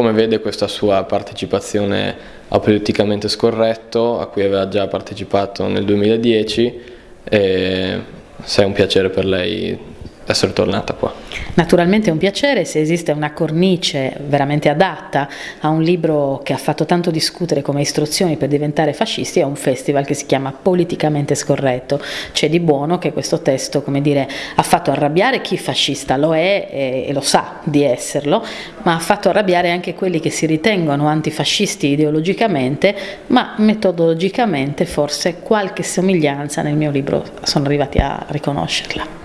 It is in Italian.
come vede questa sua partecipazione a Politicamente Scorretto, a cui aveva già partecipato nel 2010 e se è un piacere per lei essere tornata qua. Naturalmente è un piacere se esiste una cornice veramente adatta a un libro che ha fatto tanto discutere come istruzioni per diventare fascisti, è un festival che si chiama Politicamente Scorretto. C'è di buono che questo testo, come dire, ha fatto arrabbiare chi fascista lo è e, e lo sa di esserlo, ma ha fatto arrabbiare anche quelli che si ritengono antifascisti ideologicamente, ma metodologicamente forse qualche somiglianza nel mio libro sono arrivati a riconoscerla.